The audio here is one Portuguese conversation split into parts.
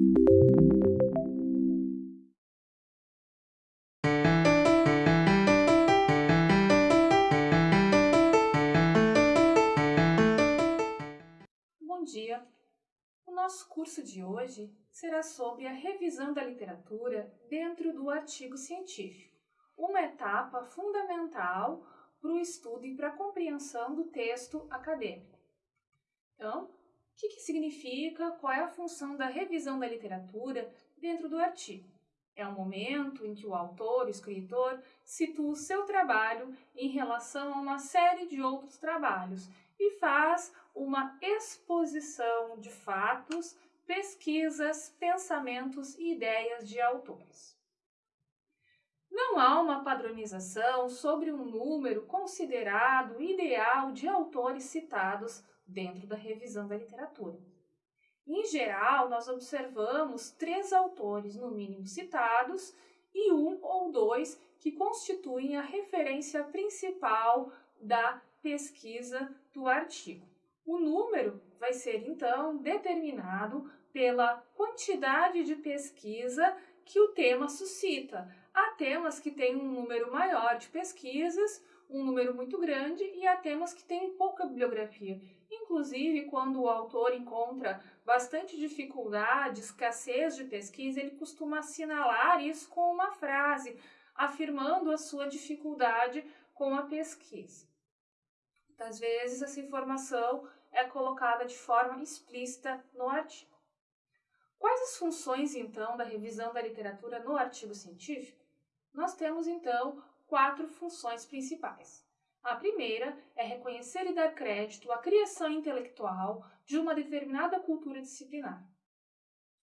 Bom dia! O nosso curso de hoje será sobre a revisão da literatura dentro do artigo científico, uma etapa fundamental para o estudo e para a compreensão do texto acadêmico. Então, o que, que significa, qual é a função da revisão da literatura dentro do artigo? É o momento em que o autor, o escritor, situa o seu trabalho em relação a uma série de outros trabalhos e faz uma exposição de fatos, pesquisas, pensamentos e ideias de autores. Não há uma padronização sobre um número considerado ideal de autores citados dentro da revisão da literatura. Em geral, nós observamos três autores, no mínimo, citados e um ou dois que constituem a referência principal da pesquisa do artigo. O número vai ser então determinado pela quantidade de pesquisa que o tema suscita. Há temas que têm um número maior de pesquisas, um número muito grande, e há temas que têm pouca bibliografia. Inclusive, quando o autor encontra bastante dificuldade, escassez de pesquisa, ele costuma assinalar isso com uma frase, afirmando a sua dificuldade com a pesquisa. Muitas vezes essa informação é colocada de forma explícita no artigo. Quais as funções, então, da revisão da literatura no artigo científico? Nós temos, então, quatro funções principais. A primeira é reconhecer e dar crédito à criação intelectual de uma determinada cultura disciplinar.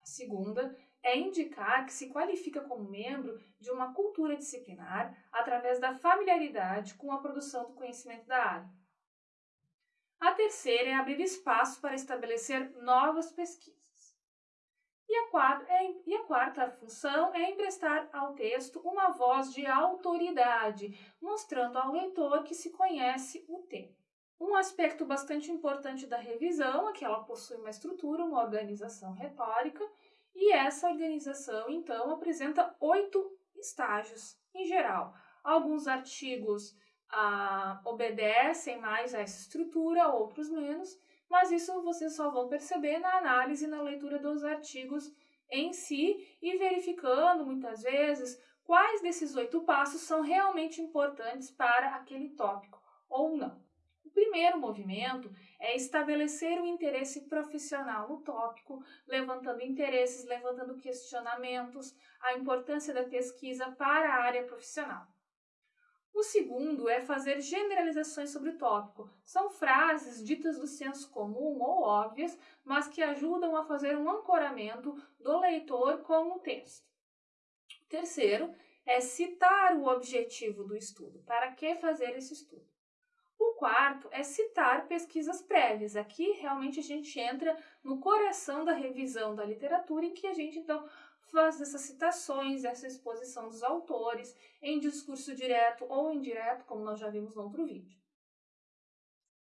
A segunda é indicar que se qualifica como membro de uma cultura disciplinar através da familiaridade com a produção do conhecimento da área. A terceira é abrir espaço para estabelecer novas pesquisas. E a, quarta, é, e a quarta função é emprestar ao texto uma voz de autoridade, mostrando ao leitor que se conhece o tema. Um aspecto bastante importante da revisão é que ela possui uma estrutura, uma organização retórica, e essa organização, então, apresenta oito estágios em geral. Alguns artigos ah, obedecem mais a essa estrutura, outros menos, mas isso vocês só vão perceber na análise e na leitura dos artigos em si e verificando muitas vezes quais desses oito passos são realmente importantes para aquele tópico ou não. O primeiro movimento é estabelecer o interesse profissional no tópico, levantando interesses, levantando questionamentos, a importância da pesquisa para a área profissional. O segundo é fazer generalizações sobre o tópico. São frases ditas do senso comum ou óbvias, mas que ajudam a fazer um ancoramento do leitor com o texto. O terceiro é citar o objetivo do estudo. Para que fazer esse estudo? Quarto é citar pesquisas prévias. Aqui realmente a gente entra no coração da revisão da literatura, em que a gente então faz essas citações, essa exposição dos autores em discurso direto ou indireto, como nós já vimos no outro vídeo.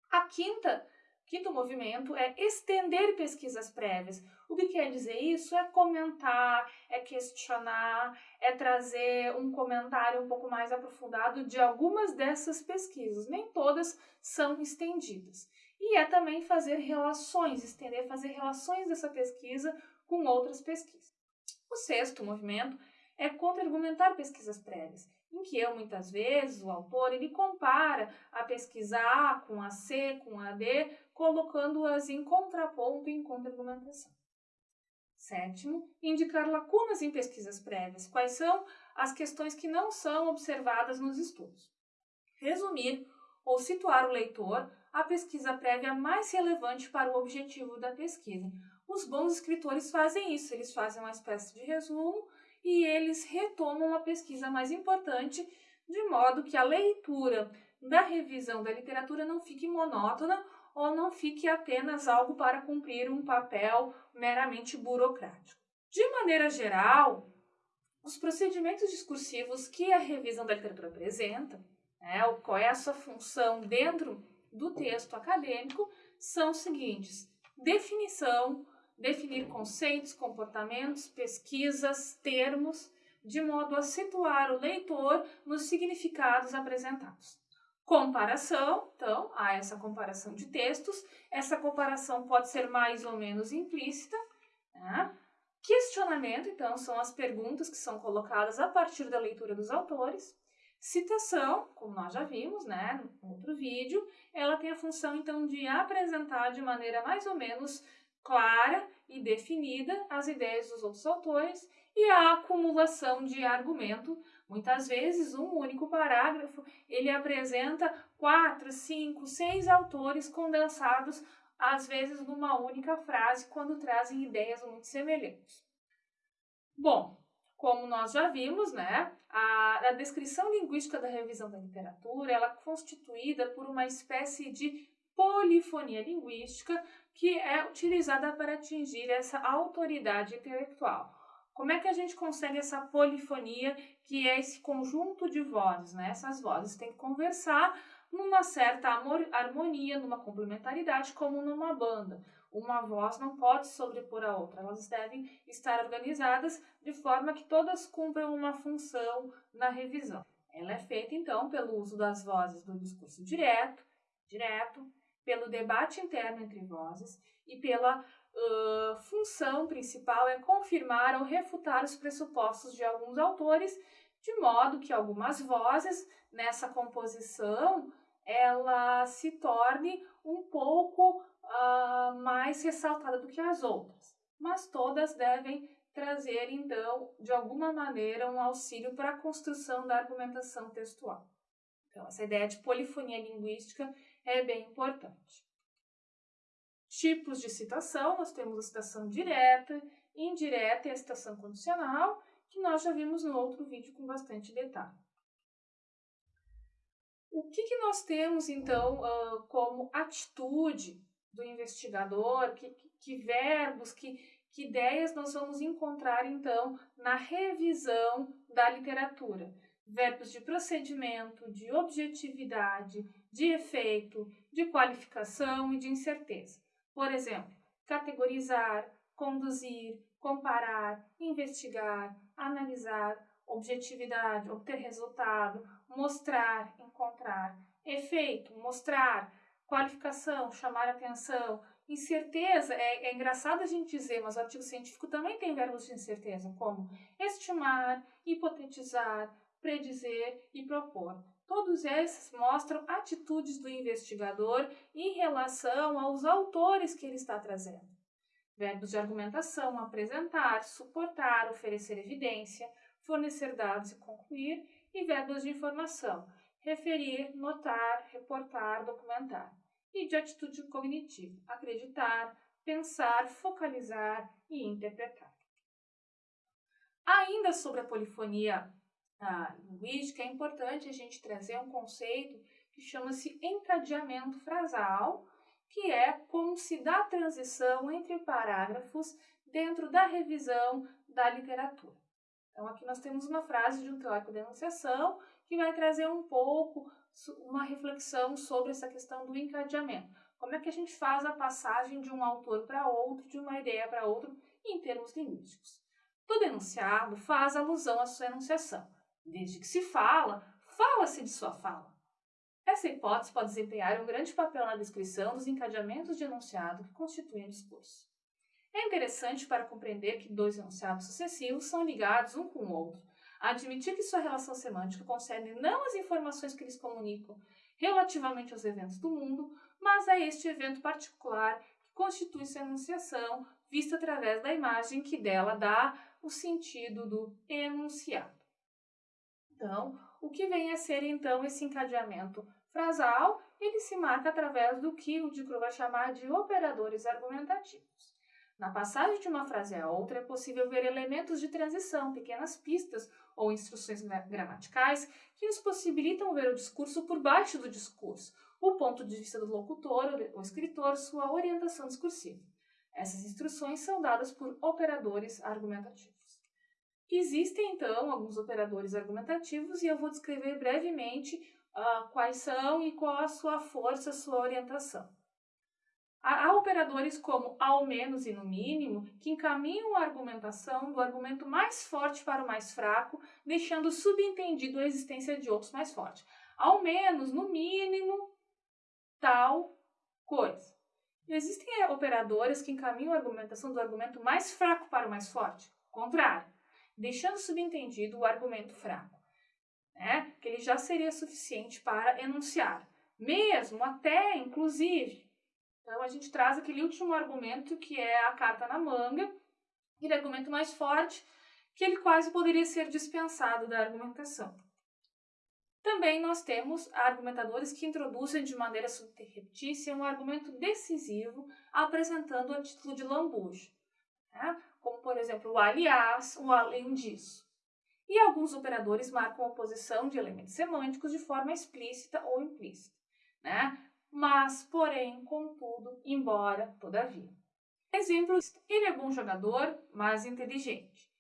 A quinta, quinto movimento é estender pesquisas prévias. O que quer dizer isso? É comentar, é questionar, é trazer um comentário um pouco mais aprofundado de algumas dessas pesquisas. Nem todas são estendidas. E é também fazer relações, estender, fazer relações dessa pesquisa com outras pesquisas. O sexto movimento é contra-argumentar pesquisas prévias, em que eu, muitas vezes, o autor, ele compara a pesquisa A com a C, com a D, colocando-as em contraponto e em contra-argumentação. Sétimo, indicar lacunas em pesquisas prévias. Quais são as questões que não são observadas nos estudos? Resumir ou situar o leitor a pesquisa prévia mais relevante para o objetivo da pesquisa, os bons escritores fazem isso, eles fazem uma espécie de resumo e eles retomam a pesquisa mais importante, de modo que a leitura da revisão da literatura não fique monótona ou não fique apenas algo para cumprir um papel meramente burocrático. De maneira geral, os procedimentos discursivos que a revisão da literatura apresenta, né, qual é a sua função dentro do texto acadêmico, são os seguintes: definição, definir conceitos, comportamentos, pesquisas, termos, de modo a situar o leitor nos significados apresentados. Comparação, então, há essa comparação de textos. Essa comparação pode ser mais ou menos implícita. Né? Questionamento, então, são as perguntas que são colocadas a partir da leitura dos autores. Citação, como nós já vimos, né, no outro vídeo, ela tem a função, então, de apresentar de maneira mais ou menos clara e definida as ideias dos outros autores e a acumulação de argumento. Muitas vezes, um único parágrafo, ele apresenta quatro, cinco, seis autores condensados, às vezes numa única frase, quando trazem ideias muito semelhantes. Bom, como nós já vimos, né, a, a, descrição linguística da revisão da literatura ela é constituída por uma espécie de polifonia linguística que é utilizada para atingir essa autoridade intelectual. Como é que a gente consegue essa polifonia, que é esse conjunto de vozes, né? Essas vozes têm que conversar numa certa harmonia, numa complementaridade, como numa banda uma voz não pode sobrepor a outra, elas devem estar organizadas de forma que todas cumpram uma função na revisão. Ela é feita, então, pelo uso das vozes do discurso direto, direto, pelo debate interno entre vozes e pela uh, função principal é confirmar ou refutar os pressupostos de alguns autores, de modo que algumas vozes nessa composição ela se torne um pouco uh, mais ressaltada do que as outras, mas todas devem trazer, então, de alguma maneira, um auxílio para a construção da argumentação textual. Então, essa ideia de polifonia linguística é bem importante. Tipos de citação: nós temos a citação direta, indireta e a citação condicional, que nós já vimos no outro vídeo com bastante detalhe. O que, que nós temos, então, uh, como atitude do investigador, que, que verbos, que, que ideias nós vamos encontrar então na revisão da literatura. Verbos de procedimento, de objetividade, de efeito, de qualificação e de incerteza. Por exemplo, categorizar, conduzir, comparar, investigar, analisar, objetividade, obter resultado, mostrar, encontrar, efeito, mostrar, qualificação, chamar atenção, incerteza, é, é engraçado a gente dizer, mas o artigo científico também tem verbos de incerteza, como estimar, hipotetizar, predizer e propor. Todos esses mostram atitudes do investigador em relação aos autores que ele está trazendo. Verbos de argumentação, apresentar, suportar, oferecer evidência, fornecer dados e concluir, e verbos de informação, referir, notar, reportar, documentar. E de atitude cognitiva, acreditar, pensar, focalizar e interpretar. Ainda sobre a polifonia ah, linguística, é importante a gente trazer um conceito que chama-se encadeamento frasal, que é como se dá a transição entre parágrafos dentro da revisão da literatura. Então, aqui nós temos uma frase de um teórico de enunciação que vai trazer um pouco uma reflexão sobre essa questão do encadeamento. Como é que a gente faz a passagem de um autor para outro, de uma ideia para outro, em termos linguísticos. Todo enunciado faz alusão à sua enunciação. Desde que se fala, fala-se de sua fala. Essa hipótese pode desempenhar um grande papel na descrição dos encadeamentos de enunciado que constituem o discurso. É interessante para compreender que dois enunciados sucessivos são ligados um com o outro, admitir que sua relação semântica concerne não as informações que eles comunicam relativamente aos eventos do mundo, mas a este evento particular que constitui sua enunciação, vista através da imagem que dela dá o sentido do enunciado. Então, o que vem a ser então esse encadeamento frasal? Ele se marca através do que o Dicro vai chamar de operadores argumentativos. Na passagem de uma frase a outra, é possível ver elementos de transição, pequenas pistas ou instruções gramaticais que nos possibilitam ver o discurso por baixo do discurso, o ponto de vista do locutor ou escritor, sua orientação discursiva. Essas instruções são dadas por operadores argumentativos. Existem, então, alguns operadores argumentativos e eu vou descrever brevemente uh, quais são e qual a sua força, a sua orientação. Há operadores como ao menos e no mínimo que encaminham a argumentação do argumento mais forte para o mais fraco, deixando subentendido a existência de outros mais fortes. Ao menos, no mínimo, tal coisa. Existem operadores que encaminham a argumentação do argumento mais fraco para o mais forte, contrário, deixando subentendido o argumento fraco, né? que ele já seria suficiente para enunciar, mesmo até, inclusive. Então, a gente traz aquele último argumento que é a carta na manga, aquele argumento mais forte, que ele quase poderia ser dispensado da argumentação. Também nós temos argumentadores que introduzem de maneira subterreptícia um argumento decisivo, apresentando a título de lambujo, né? Como por exemplo o aliás, o além disso. E alguns operadores marcam a oposição de elementos semânticos de forma explícita ou implícita, né? mas, porém, contudo, embora, todavia. Exemplo, ele é bom jogador, mas inteligente.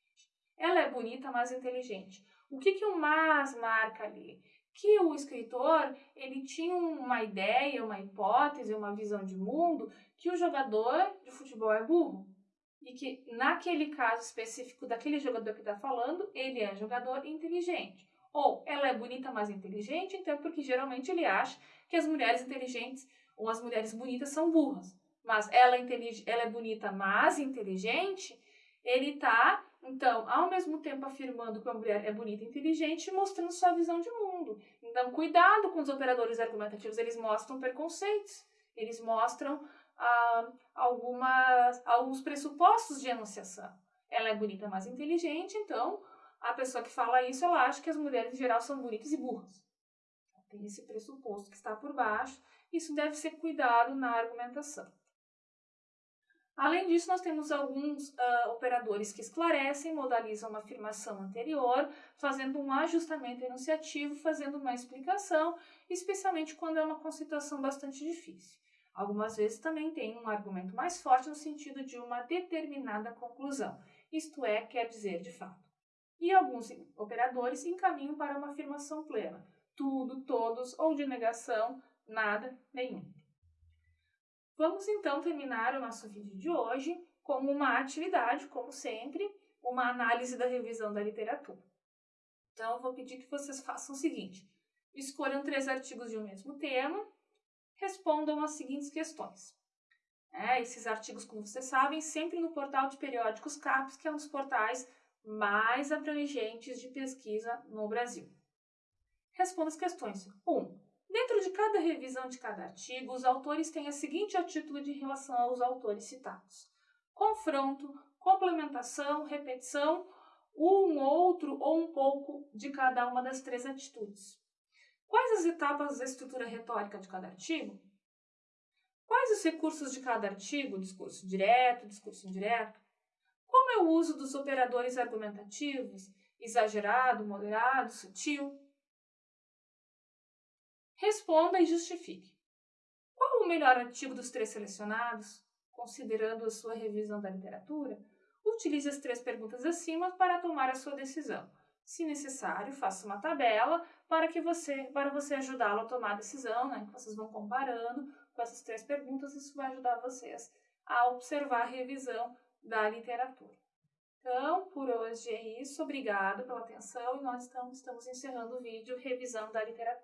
Ela é bonita, mas inteligente. O que, que o mas marca ali? que o escritor ele tinha uma ideia, uma hipótese, uma visão de mundo que o jogador de futebol é burro e que naquele caso específico daquele jogador que está falando ele é jogador inteligente. Ou ela é bonita mas inteligente então porque geralmente ele acha que as mulheres inteligentes ou as mulheres bonitas são burras. Mas ela, é ela é bonita mas inteligente ele está então, ao mesmo tempo afirmando que a mulher é bonita e inteligente, mostrando sua visão de mundo. Então, cuidado com os operadores argumentativos, eles mostram preconceitos, eles mostram ah, algumas, alguns pressupostos de enunciação. Ela é bonita, mas inteligente, então a pessoa que fala isso, ela acha que as mulheres em geral são bonitas e burras. Tem esse pressuposto que está por baixo, isso deve ser cuidado na argumentação. Além disso, nós temos alguns uh, operadores que esclarecem, modalizam uma afirmação anterior, fazendo um ajustamento enunciativo, fazendo uma explicação, especialmente quando é uma situação bastante difícil. Algumas vezes também tem um argumento mais forte no sentido de uma determinada conclusão, isto é, quer dizer de fato. E alguns operadores encaminham para uma afirmação plena, tudo, todos, ou de negação, nada, nenhum. Vamos então terminar o nosso vídeo de hoje com uma atividade, como sempre, uma análise da revisão da literatura. Então, eu vou pedir que vocês façam o seguinte: escolham três artigos de um mesmo tema, respondam as seguintes questões. É, esses artigos, como vocês sabem, sempre no portal de periódicos CAPES, que é um dos portais mais abrangentes de pesquisa no Brasil. Responda as questões. 1. Um, Dentro de cada revisão de cada artigo, os autores têm a seguinte atitude em relação aos autores citados: confronto, complementação, repetição, um outro ou um pouco de cada uma das três atitudes. Quais as etapas da estrutura retórica de cada artigo? Quais os recursos de cada artigo? Discurso direto, discurso indireto? Como é o uso dos operadores argumentativos? Exagerado, moderado, sutil? Responda e justifique. Qual o melhor artigo dos três selecionados? Considerando a sua revisão da literatura, utilize as três perguntas acima para tomar a sua decisão. Se necessário, faça uma tabela para que você para você ajudá-lo a tomar a decisão, né? Vocês vão comparando com essas três perguntas, isso vai ajudar vocês a observar a revisão da literatura. Então, por hoje é isso. Obrigado pela atenção e nós estamos, estamos encerrando o vídeo Revisão da Literatura.